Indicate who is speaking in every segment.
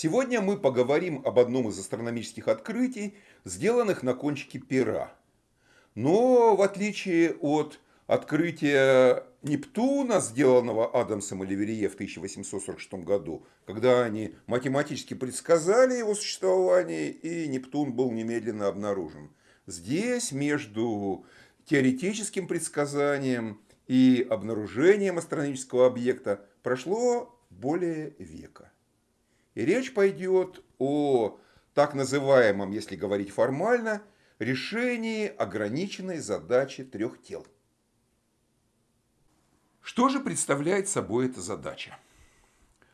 Speaker 1: Сегодня мы поговорим об одном из астрономических открытий, сделанных на кончике пера. Но в отличие от открытия Нептуна, сделанного Адамсом и Леверье в 1846 году, когда они математически предсказали его существование, и Нептун был немедленно обнаружен. Здесь между теоретическим предсказанием и обнаружением астрономического объекта прошло более века. Речь пойдет о так называемом, если говорить формально, решении ограниченной задачи трех тел. Что же представляет собой эта задача?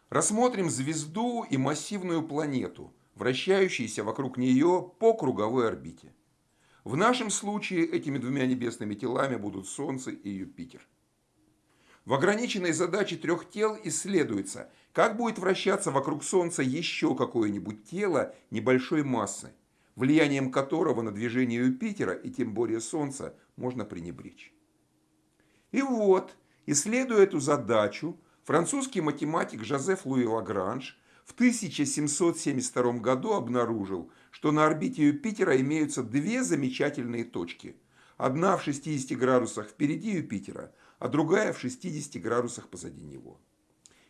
Speaker 1: Рассмотрим звезду и массивную планету, вращающиеся вокруг нее по круговой орбите. В нашем случае этими двумя небесными телами будут Солнце и Юпитер. В ограниченной задаче трех тел исследуется, как будет вращаться вокруг Солнца еще какое-нибудь тело небольшой массы, влиянием которого на движение Юпитера и тем более Солнца можно пренебречь. И вот, исследуя эту задачу, французский математик Жозеф Луи Лагранж в 1772 году обнаружил, что на орбите Юпитера имеются две замечательные точки. Одна в 60 градусах впереди Юпитера, а другая в 60 градусах позади него.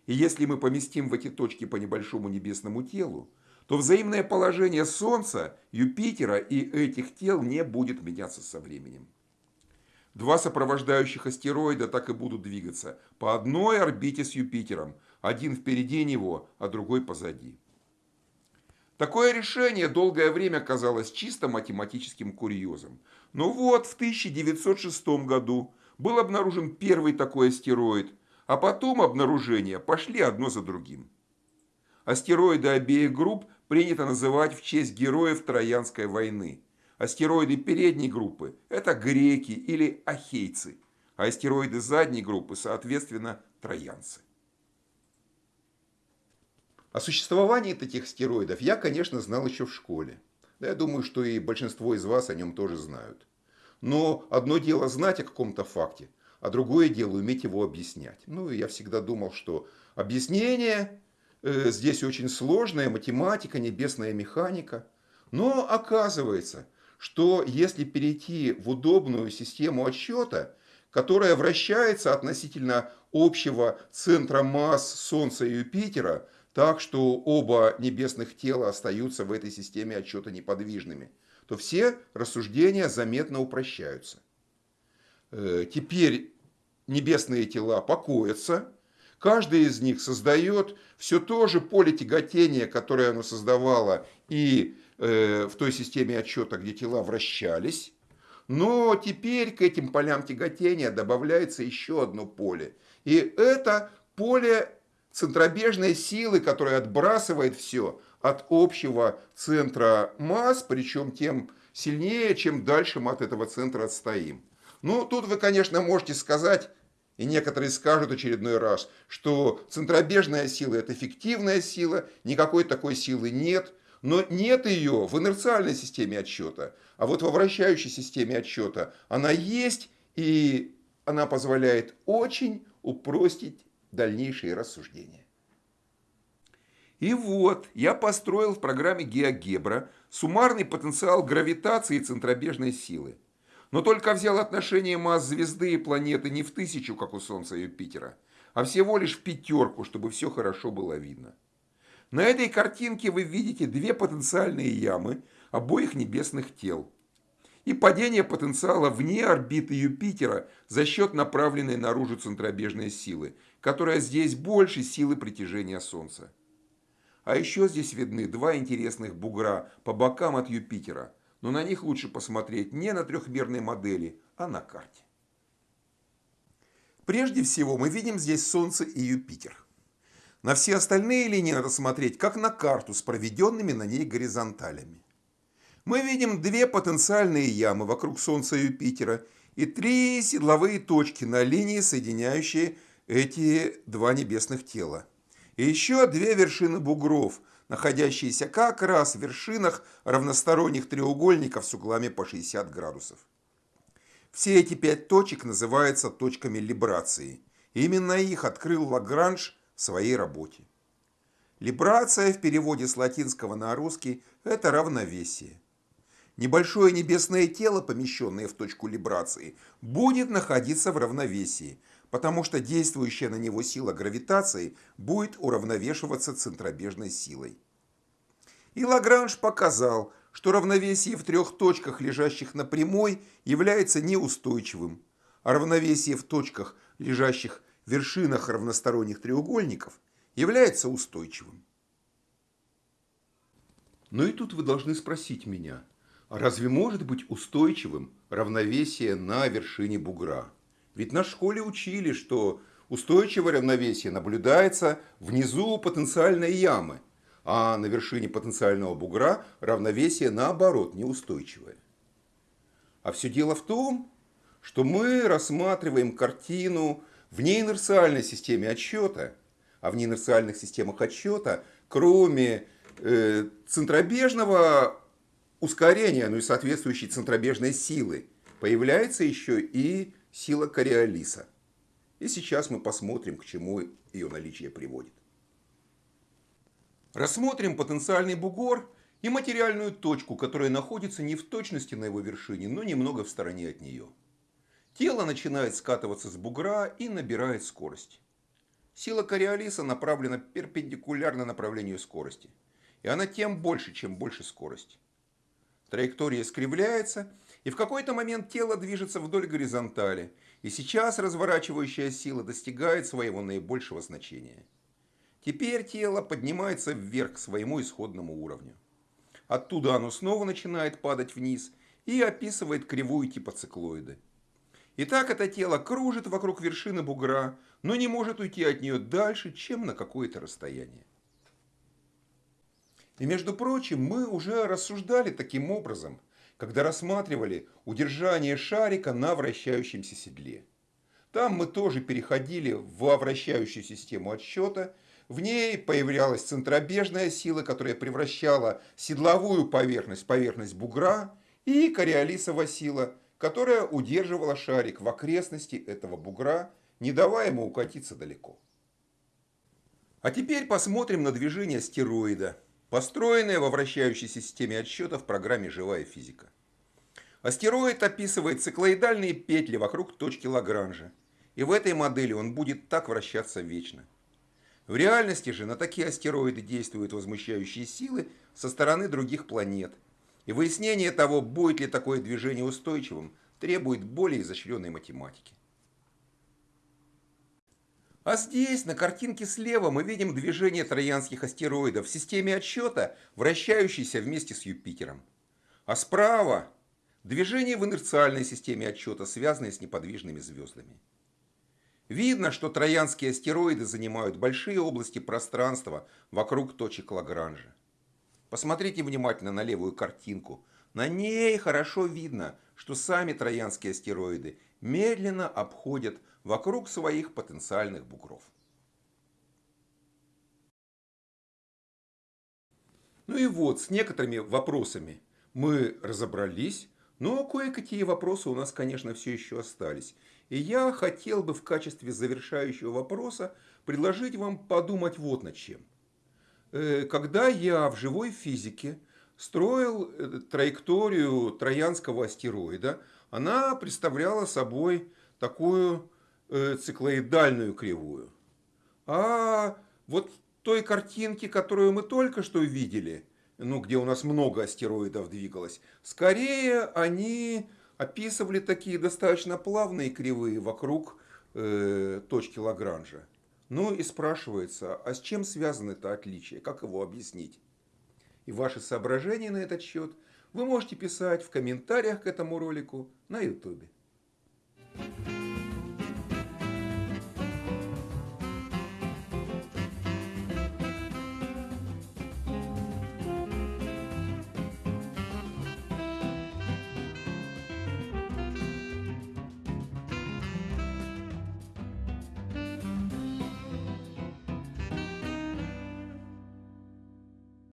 Speaker 1: И если мы поместим в эти точки по небольшому небесному телу, то взаимное положение Солнца, Юпитера и этих тел не будет меняться со временем. Два сопровождающих астероида так и будут двигаться по одной орбите с Юпитером, один впереди него, а другой позади. Такое решение долгое время казалось чисто математическим курьезом. Но вот в 1906 году был обнаружен первый такой астероид, а потом обнаружения пошли одно за другим. Астероиды обеих групп принято называть в честь героев Троянской войны. Астероиды передней группы – это греки или ахейцы, а астероиды задней группы, соответственно, троянцы. О существовании таких астероидов я, конечно, знал еще в школе. Да я думаю, что и большинство из вас о нем тоже знают. Но одно дело знать о каком-то факте, а другое дело уметь его объяснять. Ну, я всегда думал, что объяснение э, здесь очень сложная, математика, небесная механика. Но оказывается, что если перейти в удобную систему отсчета, которая вращается относительно общего центра масс Солнца и Юпитера, так, что оба небесных тела остаются в этой системе отчета неподвижными, то все рассуждения заметно упрощаются. Э, теперь небесные тела покоятся, каждый из них создает все то же поле тяготения, которое оно создавало и э, в той системе отчета, где тела вращались, но теперь к этим полям тяготения добавляется еще одно поле. И это поле центробежной силы, которая отбрасывает все от общего центра масс, причем тем сильнее, чем дальше мы от этого центра отстоим. Ну, тут вы, конечно, можете сказать, и некоторые скажут очередной раз, что центробежная сила – это фиктивная сила, никакой такой силы нет. Но нет ее в инерциальной системе отсчета. А вот во вращающей системе отсчета она есть, и она позволяет очень упростить дальнейшие рассуждения. И вот, я построил в программе GeoGebra суммарный потенциал гравитации центробежной силы. Но только взял отношение масс звезды и планеты не в тысячу, как у Солнца и Юпитера, а всего лишь в пятерку, чтобы все хорошо было видно. На этой картинке вы видите две потенциальные ямы обоих небесных тел и падение потенциала вне орбиты Юпитера за счет направленной наружу центробежной силы, которая здесь больше силы притяжения Солнца. А еще здесь видны два интересных бугра по бокам от Юпитера, но на них лучше посмотреть не на трехмерной модели, а на карте. Прежде всего мы видим здесь Солнце и Юпитер. На все остальные линии надо смотреть как на карту с проведенными на ней горизонталями. Мы видим две потенциальные ямы вокруг Солнца и Юпитера и три седловые точки на линии, соединяющие эти два небесных тела. И еще две вершины бугров, находящиеся как раз в вершинах равносторонних треугольников с углами по 60 градусов. Все эти пять точек называются точками либрации. Именно их открыл Лагранж в своей работе. Либрация в переводе с латинского на русский – это равновесие. Небольшое небесное тело, помещенное в точку либрации, будет находиться в равновесии, потому что действующая на него сила гравитации будет уравновешиваться центробежной силой. И Лагранж показал, что равновесие в трех точках, лежащих на прямой, является неустойчивым, а равновесие в точках, лежащих в вершинах равносторонних треугольников, является устойчивым. Но и тут вы должны спросить меня – а разве может быть устойчивым равновесие на вершине бугра? Ведь на школе учили, что устойчивое равновесие наблюдается внизу потенциальной ямы, а на вершине потенциального бугра равновесие наоборот неустойчивое. А все дело в том, что мы рассматриваем картину в неинерциальной системе отсчета, а в неинерциальных системах отсчета, кроме э, центробежного ускорения, ну и соответствующей центробежной силы, появляется еще и сила Кориолиса. И сейчас мы посмотрим, к чему ее наличие приводит. Рассмотрим потенциальный бугор и материальную точку, которая находится не в точности на его вершине, но немного в стороне от нее. Тело начинает скатываться с бугра и набирает скорость. Сила Кориолиса направлена перпендикулярно направлению скорости. И она тем больше, чем больше скорость. Траектория искривляется, и в какой-то момент тело движется вдоль горизонтали, и сейчас разворачивающая сила достигает своего наибольшего значения. Теперь тело поднимается вверх к своему исходному уровню. Оттуда оно снова начинает падать вниз и описывает кривую типа циклоиды. Итак, это тело кружит вокруг вершины бугра, но не может уйти от нее дальше, чем на какое-то расстояние. И между прочим, мы уже рассуждали таким образом, когда рассматривали удержание шарика на вращающемся седле. Там мы тоже переходили в вращающую систему отсчета. В ней появлялась центробежная сила, которая превращала седловую поверхность в поверхность бугра, и кориолисова сила, которая удерживала шарик в окрестности этого бугра, не давая ему укатиться далеко. А теперь посмотрим на движение стероида построенная во вращающей системе отсчета в программе «Живая физика». Астероид описывает циклоидальные петли вокруг точки Лагранжа, и в этой модели он будет так вращаться вечно. В реальности же на такие астероиды действуют возмущающие силы со стороны других планет, и выяснение того, будет ли такое движение устойчивым, требует более изощренной математики. А здесь, на картинке слева, мы видим движение троянских астероидов в системе отсчета, вращающейся вместе с Юпитером. А справа движение в инерциальной системе отсчета, связанное с неподвижными звездами. Видно, что троянские астероиды занимают большие области пространства вокруг точек Лагранжа. Посмотрите внимательно на левую картинку. На ней хорошо видно, что сами троянские астероиды медленно обходят вокруг своих потенциальных бугров. Ну и вот, с некоторыми вопросами мы разобрались, но кое-какие вопросы у нас, конечно, все еще остались. И я хотел бы в качестве завершающего вопроса предложить вам подумать вот над чем. Э, когда я в живой физике строил э, траекторию троянского астероида, она представляла собой такую циклоидальную кривую. А вот той картинки, которую мы только что видели, ну, где у нас много астероидов двигалось, скорее они описывали такие достаточно плавные кривые вокруг э, точки Лагранжа. Ну и спрашивается, а с чем связано это отличие, как его объяснить? И ваши соображения на этот счет вы можете писать в комментариях к этому ролику на YouTube. Thank you.